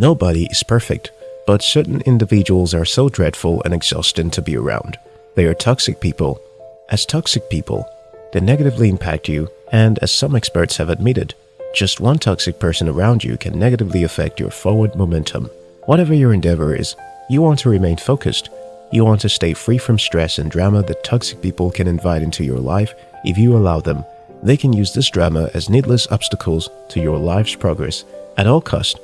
Nobody is perfect, but certain individuals are so dreadful and exhausting to be around. They are toxic people. As toxic people, they negatively impact you, and as some experts have admitted, just one toxic person around you can negatively affect your forward momentum. Whatever your endeavor is, you want to remain focused. You want to stay free from stress and drama that toxic people can invite into your life if you allow them. They can use this drama as needless obstacles to your life's progress. At all cost,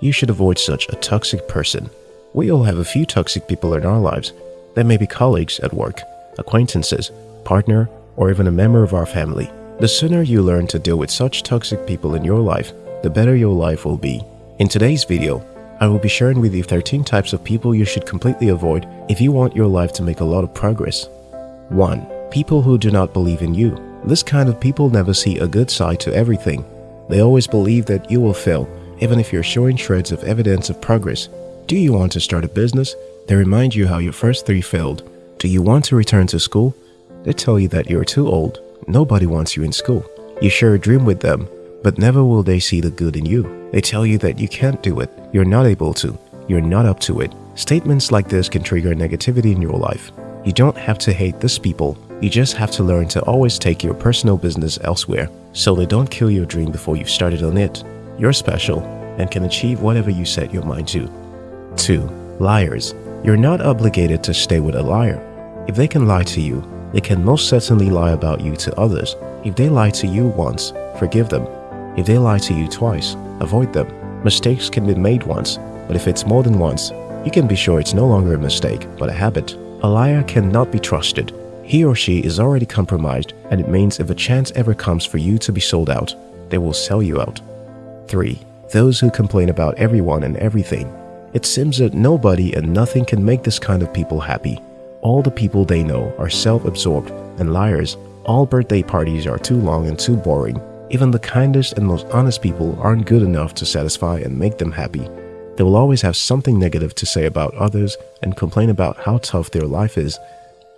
you should avoid such a toxic person. We all have a few toxic people in our lives. They may be colleagues at work, acquaintances, partner, or even a member of our family. The sooner you learn to deal with such toxic people in your life, the better your life will be. In today's video, I will be sharing with you 13 types of people you should completely avoid if you want your life to make a lot of progress. 1. People who do not believe in you. This kind of people never see a good side to everything. They always believe that you will fail, even if you're showing shreds of evidence of progress. Do you want to start a business? They remind you how your first three failed. Do you want to return to school? They tell you that you're too old. Nobody wants you in school. You share a dream with them, but never will they see the good in you. They tell you that you can't do it, you're not able to, you're not up to it. Statements like this can trigger negativity in your life. You don't have to hate these people, you just have to learn to always take your personal business elsewhere so they don't kill your dream before you've started on it. You're special and can achieve whatever you set your mind to. 2. Liars. You're not obligated to stay with a liar. If they can lie to you, they can most certainly lie about you to others. If they lie to you once, forgive them. If they lie to you twice, avoid them. Mistakes can be made once, but if it's more than once, you can be sure it's no longer a mistake, but a habit. A liar cannot be trusted. He or she is already compromised, and it means if a chance ever comes for you to be sold out, they will sell you out. 3. Those who complain about everyone and everything. It seems that nobody and nothing can make this kind of people happy. All the people they know are self-absorbed and liars. All birthday parties are too long and too boring. Even the kindest and most honest people aren't good enough to satisfy and make them happy. They will always have something negative to say about others and complain about how tough their life is.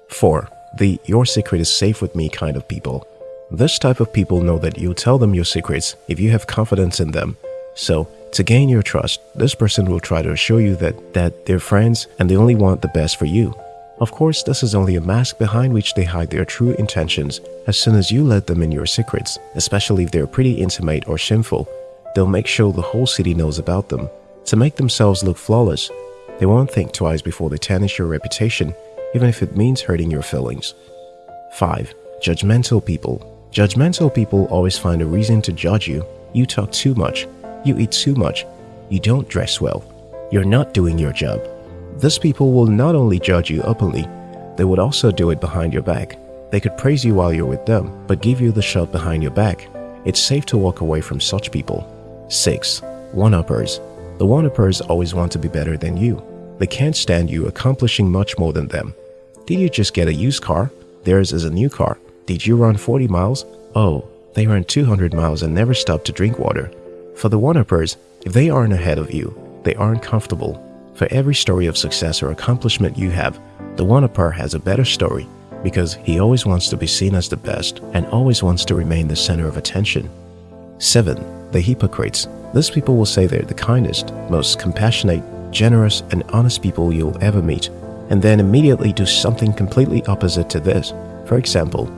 4. The your secret is safe with me kind of people. This type of people know that you tell them your secrets if you have confidence in them. So, to gain your trust, this person will try to assure you that, that they're friends and they only want the best for you. Of course, this is only a mask behind which they hide their true intentions. As soon as you let them in your secrets, especially if they're pretty intimate or shameful, they'll make sure the whole city knows about them. To make themselves look flawless, they won't think twice before they tarnish your reputation, even if it means hurting your feelings. 5. Judgmental people Judgmental people always find a reason to judge you. You talk too much, you eat too much. You don't dress well. You're not doing your job. These people will not only judge you openly, they would also do it behind your back. They could praise you while you're with them, but give you the shot behind your back. It's safe to walk away from such people. 6. One-uppers The one-uppers always want to be better than you. They can't stand you accomplishing much more than them. Did you just get a used car? Theirs is a new car. Did you run 40 miles? Oh, they ran 200 miles and never stopped to drink water. For the one-uppers, if they aren't ahead of you, they aren't comfortable. For every story of success or accomplishment you have, the one-upper has a better story because he always wants to be seen as the best and always wants to remain the center of attention. 7. The hypocrites. These people will say they're the kindest, most compassionate, generous, and honest people you'll ever meet, and then immediately do something completely opposite to this. For example,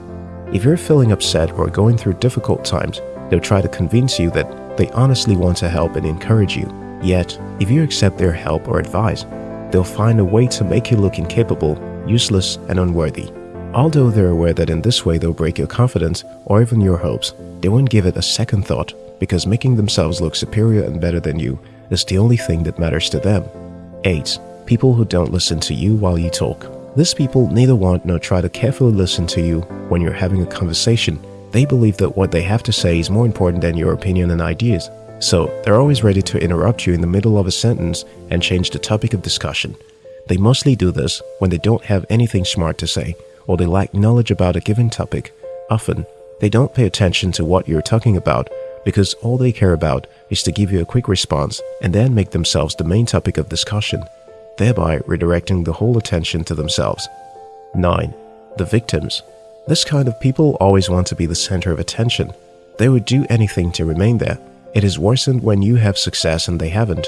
if you're feeling upset or going through difficult times, they'll try to convince you that they honestly want to help and encourage you. Yet, if you accept their help or advice, they'll find a way to make you look incapable, useless, and unworthy. Although they're aware that in this way they'll break your confidence or even your hopes, they won't give it a second thought because making themselves look superior and better than you is the only thing that matters to them. 8. People who don't listen to you while you talk. These people neither want nor try to carefully listen to you when you're having a conversation they believe that what they have to say is more important than your opinion and ideas. So, they're always ready to interrupt you in the middle of a sentence and change the topic of discussion. They mostly do this when they don't have anything smart to say or they lack knowledge about a given topic. Often, they don't pay attention to what you're talking about because all they care about is to give you a quick response and then make themselves the main topic of discussion, thereby redirecting the whole attention to themselves. 9. The victims this kind of people always want to be the center of attention. They would do anything to remain there. It is worsened when you have success and they haven't.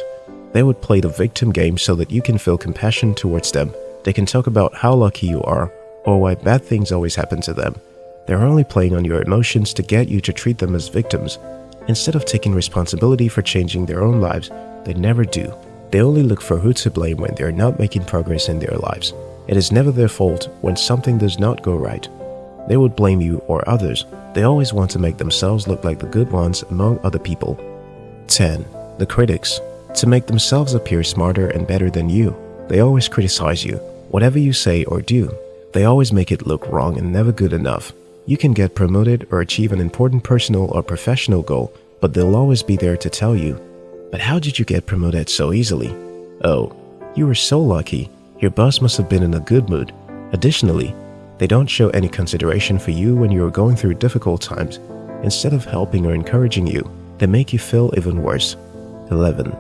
They would play the victim game so that you can feel compassion towards them. They can talk about how lucky you are or why bad things always happen to them. They're only playing on your emotions to get you to treat them as victims. Instead of taking responsibility for changing their own lives, they never do. They only look for who to blame when they're not making progress in their lives. It is never their fault when something does not go right. They would blame you or others. They always want to make themselves look like the good ones among other people. 10. The critics. To make themselves appear smarter and better than you, they always criticize you. Whatever you say or do, they always make it look wrong and never good enough. You can get promoted or achieve an important personal or professional goal, but they'll always be there to tell you, But how did you get promoted so easily? Oh, you were so lucky. Your boss must have been in a good mood. Additionally, they don't show any consideration for you when you are going through difficult times. Instead of helping or encouraging you, they make you feel even worse. 11.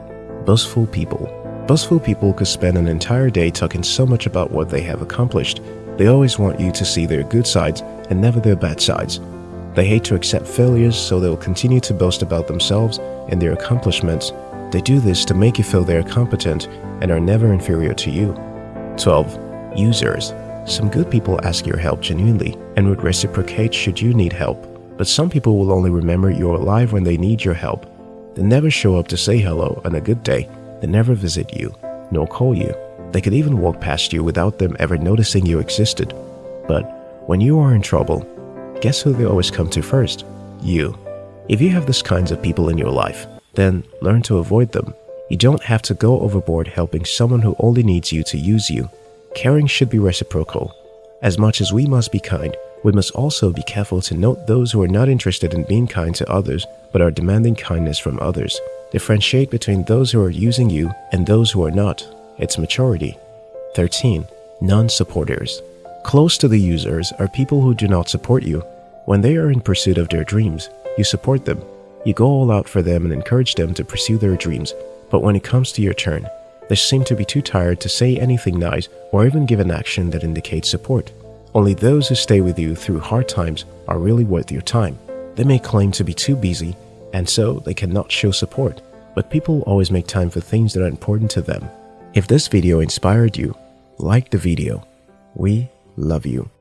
Boastful people. Boastful people could spend an entire day talking so much about what they have accomplished they always want you to see their good sides and never their bad sides. They hate to accept failures, so they will continue to boast about themselves and their accomplishments. They do this to make you feel they are competent and are never inferior to you. 12. Users. Some good people ask your help genuinely and would reciprocate should you need help. But some people will only remember you're alive when they need your help. They never show up to say hello on a good day. They never visit you, nor call you. They could even walk past you without them ever noticing you existed. But when you are in trouble, guess who they always come to first? You. If you have these kinds of people in your life, then learn to avoid them. You don't have to go overboard helping someone who only needs you to use you. Caring should be reciprocal. As much as we must be kind, we must also be careful to note those who are not interested in being kind to others but are demanding kindness from others. Differentiate between those who are using you and those who are not its maturity. 13. Non-supporters. Close to the users are people who do not support you. When they are in pursuit of their dreams, you support them. You go all out for them and encourage them to pursue their dreams. But when it comes to your turn, they seem to be too tired to say anything nice or even give an action that indicates support. Only those who stay with you through hard times are really worth your time. They may claim to be too busy, and so they cannot show support, but people always make time for things that are important to them. If this video inspired you, like the video. We love you.